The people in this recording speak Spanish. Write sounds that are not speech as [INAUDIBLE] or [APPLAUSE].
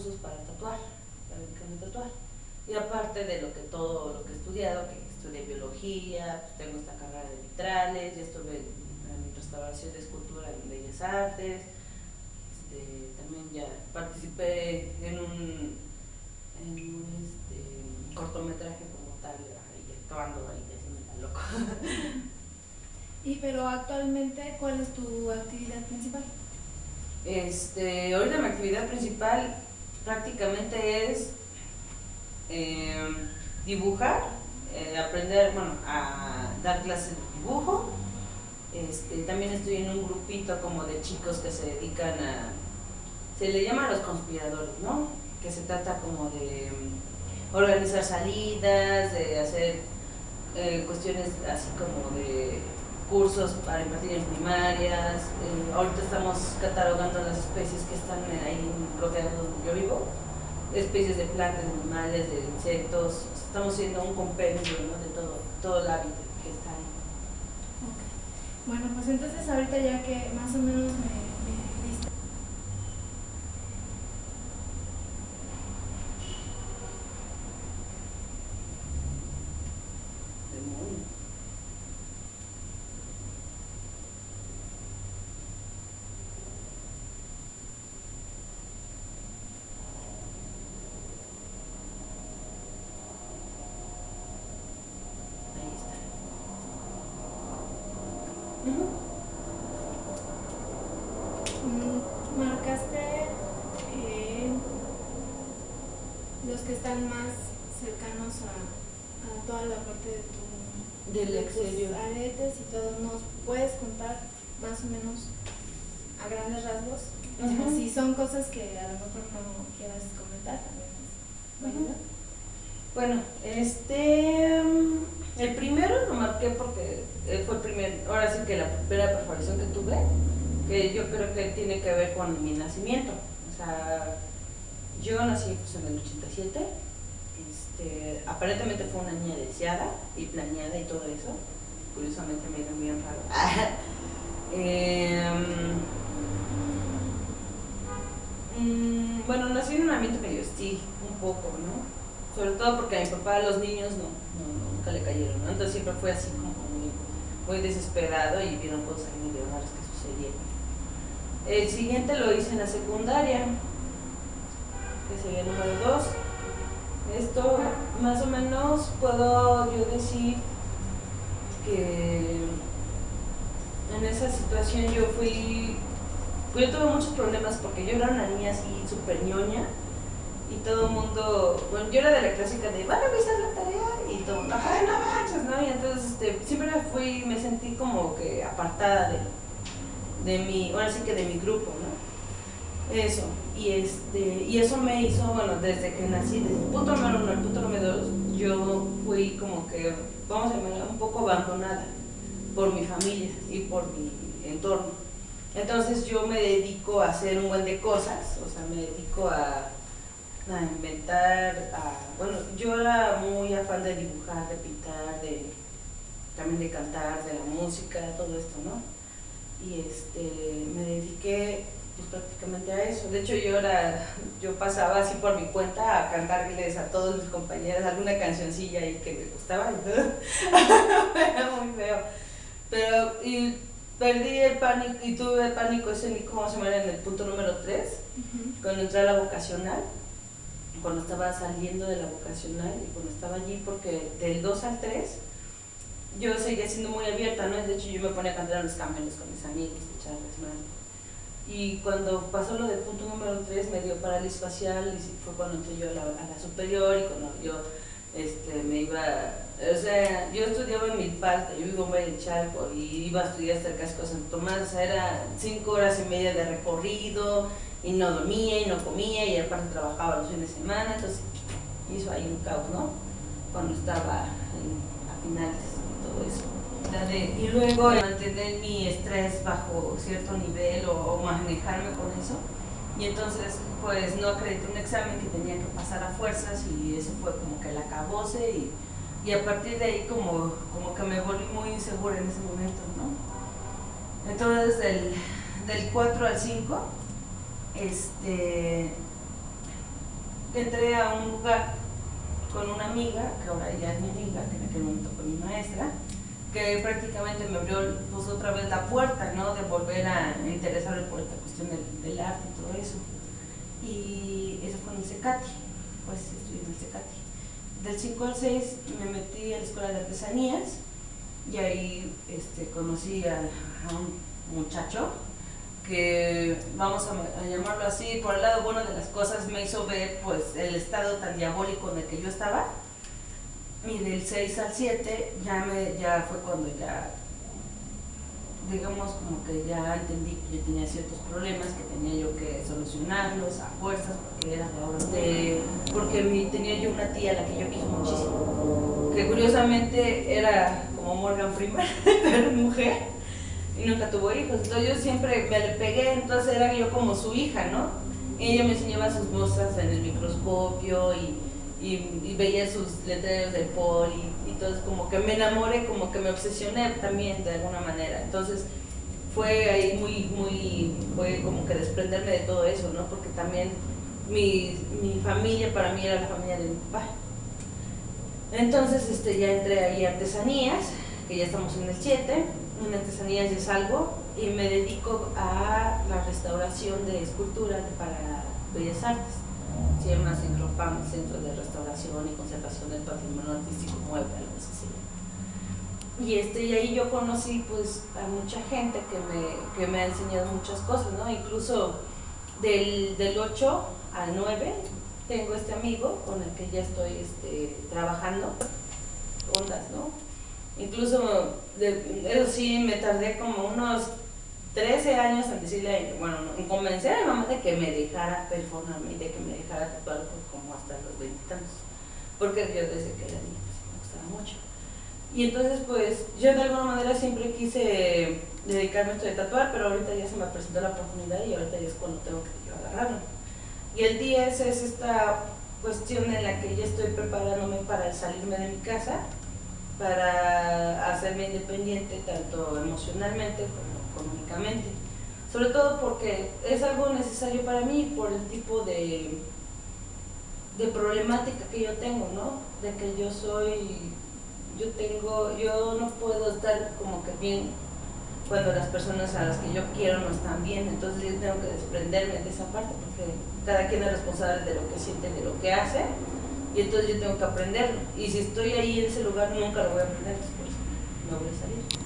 cursos para tatuar, para dedicarme a tatuar. Y aparte de lo que todo lo que he estudiado, que estudié biología, pues tengo esta carrera de vitrales, ya estuve en restauración de escultura en Bellas Artes, este, también ya participé en un, en un este, cortometraje como tal, ahí actuando ahí, haciendo tan loco. [LAUGHS] Y pero actualmente, ¿cuál es tu actividad principal? Este, ahorita mi actividad principal prácticamente es eh, dibujar, eh, aprender, bueno, a dar clases de dibujo. Este, también estoy en un grupito como de chicos que se dedican a, se le llama a los conspiradores, ¿no? Que se trata como de mm, organizar salidas, de hacer eh, cuestiones así como de cursos para impartir en primarias. Eh, ahorita estamos catalogando las especies que están ahí rodeando donde yo vivo, especies de plantas, de animales, de insectos. Estamos haciendo un compendio ¿no? de todo, todo el hábitat que está ahí. Bueno, pues entonces ahorita ya que más o menos me están más cercanos a, toda la parte de tu del exterior. aretes y todo, ¿nos puedes contar más o menos a grandes rasgos? Si son cosas que a lo mejor no quieras comentar también. Bueno, este el primero lo marqué porque fue el primer, ahora sí que la primera perforación que tuve, que yo creo que tiene que ver con mi nacimiento. O sea, yo nací pues, en el 87, este, aparentemente fue una niña deseada y planeada y todo eso, curiosamente me dio bien raro. [LAUGHS] Em, mm, bueno, nací en un ambiente medio hostil, un poco, ¿no? Sobre todo porque a mi papá los niños no, nunca le cayeron, ¿no? Entonces siempre fue así como muy, desesperado y vieron cosas muy raras que sucedieron. El siguiente lo hice en la secundaria, que sería el número 2. Esto más o menos puedo yo decir que en esa situación yo fui, yo tuve muchos problemas porque yo era una niña así súper ñoña y todo el mundo, bueno, yo era de la clásica de, van a revisar la tarea y todo, ajá, no manches, ¿no? Y entonces este, siempre fui, me sentí como que apartada de, de mi, ahora sí que de mi grupo, ¿no? Eso, y, este, y eso me hizo, bueno, desde que nací, desde el punto número uno al punto número dos, yo fui como que, vamos a llamar, un poco abandonada por mi familia y por mi entorno. Entonces yo me dedico a hacer un buen de cosas, o sea, me dedico a, a inventar, a, bueno, yo era muy afán de dibujar, de pintar, de, también de cantar, de la música, todo esto, ¿no? Y este, me dediqué pues, prácticamente a eso. De hecho, yo, era, yo pasaba así por mi cuenta a cantarles a todos mis compañeros alguna cancioncilla ahí que me gustaba [LAUGHS] era muy feo. Pero y perdí el pánico y tuve el pánico escénico, como se llama, en el punto número 3, cuando entré a la vocacional, cuando estaba saliendo de la vocacional y cuando estaba allí, porque del 2 al 3 yo seguía siendo muy abierta, ¿no? De hecho, yo me ponía a cantar en los camiones con mis amigos, echarles manos y cuando pasó lo del punto número 3 me dio parálisis facial y fue cuando entré yo a la, superior y cuando yo este, me iba, o sea, yo estudiaba en Milpalta, yo vivo en Valle Chalco y iba a estudiar hasta el casco de San Tomás, o sea, era cinco horas y media de recorrido y no dormía y no comía y aparte trabajaba los fines de semana, entonces hizo ahí un caos, ¿no? Cuando estaba a finales y todo eso y luego mantener mi estrés bajo cierto nivel o, manejarme con eso. Y entonces, pues no acredité un examen que tenía que pasar a fuerzas y eso fue como que la acabose y, y a partir de ahí como, como que me volví muy insegura en ese momento, ¿no? Entonces, del, del 4 al 5, este, entré a un lugar con una amiga, que ahora ya es mi amiga, que en aquel momento fue mi maestra, que prácticamente me abrió pues, otra vez la puerta, ¿no? De volver a interesarme por esta cuestión del, arte y todo eso. Y eso fue en el Secati, pues estudié en el Secati. Del 5 al 6 me metí a la Escuela de Artesanías y ahí este, conocí a, un muchacho que, vamos a, llamarlo así, por el lado bueno de las cosas me hizo ver pues el estado tan diabólico en el que yo estaba y del 6 al 7 ya, me, ya fue cuando ya, digamos, como que ya entendí que yo tenía ciertos problemas, que tenía yo que solucionarlos a fuerzas, porque era de porque tenía yo una tía a la que yo quise muchísimo, que curiosamente era como Morgan Freeman, [LAUGHS] pero mujer, y nunca tuvo hijos, entonces yo siempre me le pegué, entonces era yo como su hija, ¿no? Y ella me enseñaba sus cosas en el microscopio y y, veía sus letreros de Paul y, entonces como que me enamoré, como que me obsesioné también de alguna manera. Entonces fue ahí muy, muy, fue como que desprenderme de todo eso, ¿no? Porque también mi, mi familia para mí era la familia de mi papá. Entonces este, ya entré ahí a artesanías, que ya estamos en el 7, en artesanías ya salgo y me dedico a la restauración de esculturas para Bellas Artes se llama Centropam, Centro de Restauración y Conservación del Patrimonio Artístico Mueble, algo así. Y, este, y ahí yo conocí pues a mucha gente que me, que me ha enseñado muchas cosas, ¿no? Incluso del, del 8 al 9 tengo este amigo con el que ya estoy este, trabajando, ondas, ¿no? Incluso, de, eso sí, me tardé como unos 13 años en decirle, bueno, en convencer a mi mamá de que me dejara performarme y de que me dejara tatuar pues, como hasta los 20 años. Porque yo desde que era niña pues, me gustaba mucho. Y entonces pues yo de alguna manera siempre quise dedicarme a esto de tatuar, pero ahorita ya se me presentó la oportunidad y ahorita ya es cuando tengo que agarrarlo. Y el 10 es esta cuestión en la que ya estoy preparándome para salirme de mi casa, para hacerme independiente tanto emocionalmente como económicamente. Sobre todo porque es algo necesario para mí por el tipo de, de problemática que yo tengo, ¿no? De que yo soy, yo tengo, yo no puedo estar como que bien cuando las personas a las que yo quiero no están bien, entonces yo tengo que desprenderme de esa parte porque cada quien es responsable de lo que siente, de lo que hace, y entonces yo tengo que aprenderlo. Y si estoy ahí en ese lugar nunca lo voy a aprender, no voy a salir.